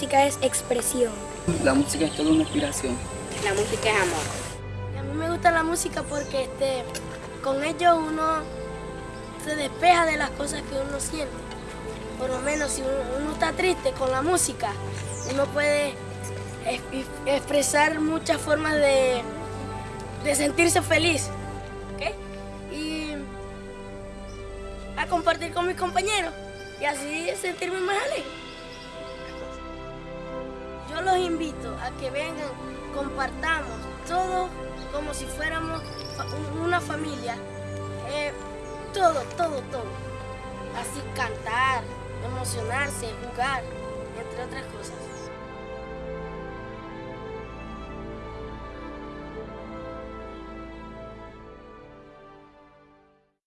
música es expresión. La música es toda una inspiración. La música es amor. A mí me gusta la música porque este, con ello uno se despeja de las cosas que uno siente. Por lo menos si uno, está triste con la música, uno puede expresar muchas formas de, de sentirse feliz. Y a compartir con mis compañeros y así sentirme más alegre. Yo los invito a que vengan, compartamos todo como si fuéramos una familia. Eh, todo, todo, todo. Así cantar, emocionarse, jugar, entre otras cosas.